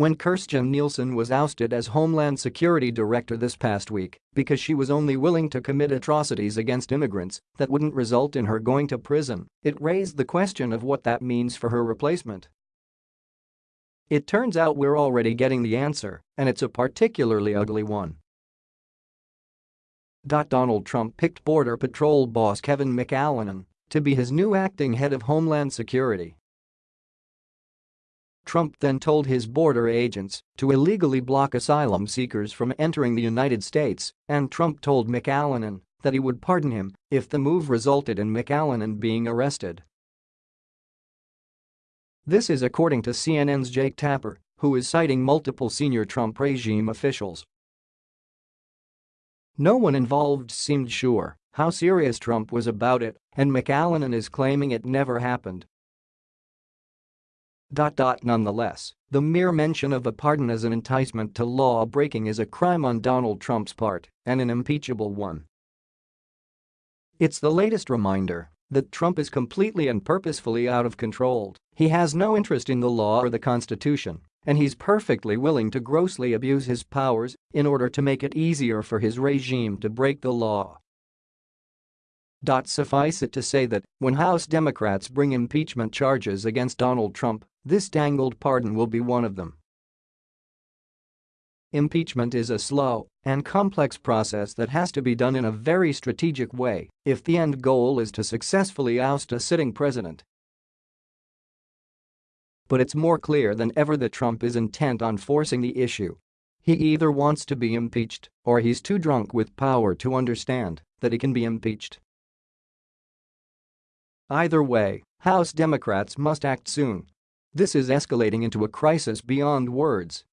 when Kirstjen Nielsen was ousted as Homeland Security Director this past week because she was only willing to commit atrocities against immigrants that wouldn't result in her going to prison, it raised the question of what that means for her replacement. It turns out we're already getting the answer, and it's a particularly ugly one. Donald Trump picked Border Patrol boss Kevin McAleenan to be his new acting head of Homeland Security Trump then told his border agents to illegally block asylum seekers from entering the United States, and Trump told McAleenan that he would pardon him if the move resulted in McAleenan being arrested. This is according to CNN's Jake Tapper, who is citing multiple senior Trump regime officials. No one involved seemed sure how serious Trump was about it, and McAleenan is claiming it never happened Nonetheless, the mere mention of a pardon as an enticement to law-breaking is a crime on Donald Trump's part and an impeachable one. It's the latest reminder that Trump is completely and purposefully out of control, he has no interest in the law or the Constitution, and he's perfectly willing to grossly abuse his powers in order to make it easier for his regime to break the law. Suffice it to say that when House Democrats bring impeachment charges against Donald Trump, this dangled pardon will be one of them. Impeachment is a slow and complex process that has to be done in a very strategic way if the end goal is to successfully oust a sitting president. But it's more clear than ever that Trump is intent on forcing the issue. He either wants to be impeached or he's too drunk with power to understand that he can be impeached. Either way, House Democrats must act soon. This is escalating into a crisis beyond words.